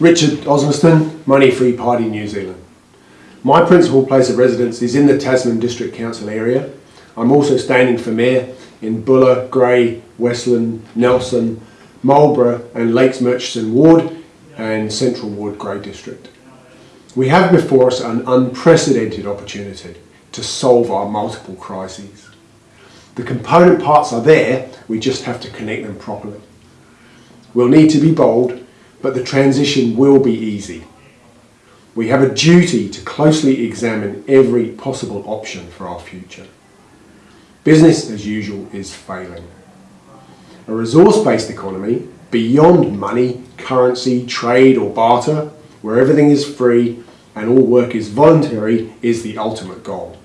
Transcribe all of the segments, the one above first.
Richard Osmaston, Money Free Party New Zealand. My principal place of residence is in the Tasman District Council area. I'm also standing for Mayor in Buller, Grey, Westland, Nelson, Marlborough and Lakes Murchison Ward and Central Ward Grey District. We have before us an unprecedented opportunity to solve our multiple crises. The component parts are there, we just have to connect them properly. We'll need to be bold but the transition will be easy. We have a duty to closely examine every possible option for our future. Business as usual is failing. A resource-based economy, beyond money, currency, trade or barter, where everything is free and all work is voluntary, is the ultimate goal.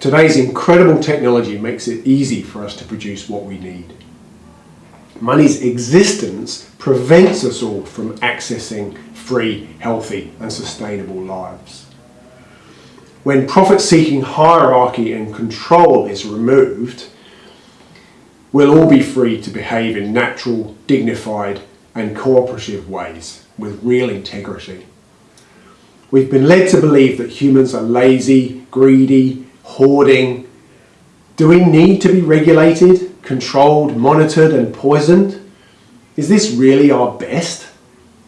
Today's incredible technology makes it easy for us to produce what we need. Money's existence prevents us all from accessing free, healthy and sustainable lives. When profit-seeking hierarchy and control is removed, we'll all be free to behave in natural, dignified and cooperative ways with real integrity. We've been led to believe that humans are lazy, greedy, hoarding. Do we need to be regulated, controlled, monitored and poisoned? Is this really our best?